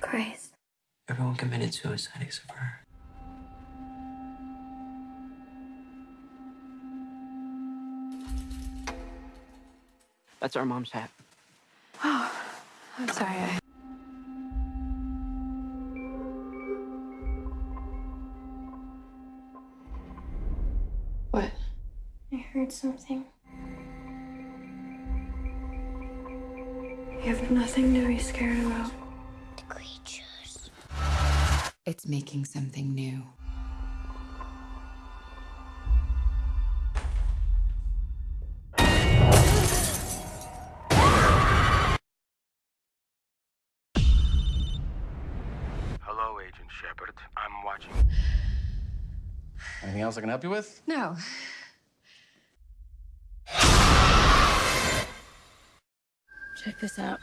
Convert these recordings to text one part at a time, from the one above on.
Christ. Everyone committed suicide except for her. That's our mom's hat. Oh, I'm sorry. I... What? I heard something. You have nothing to be scared about. The creatures. It's making something new. Hello, Agent Shepard. I'm watching. Anything else I can help you with? No. Check this out.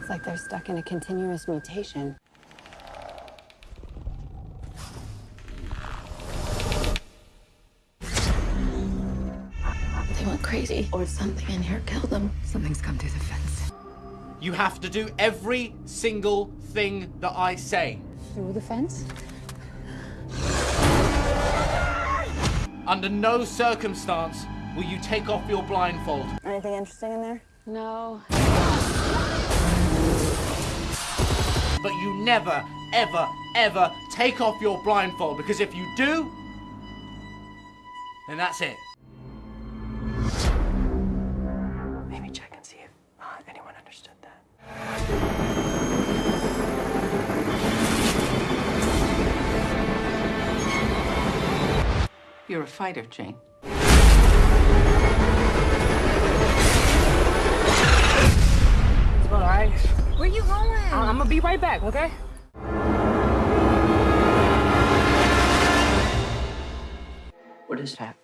It's like they're stuck in a continuous mutation. Crazy, or something in here killed them. Something's come through the fence. You have to do every single thing that I say. Through the fence? Under no circumstance will you take off your blindfold. Anything interesting in there? No. But you never, ever, ever take off your blindfold because if you do, then that's it. Understood that. You're a fighter, Jane. All right. Where you going? I'm gonna be right back, okay? What is that?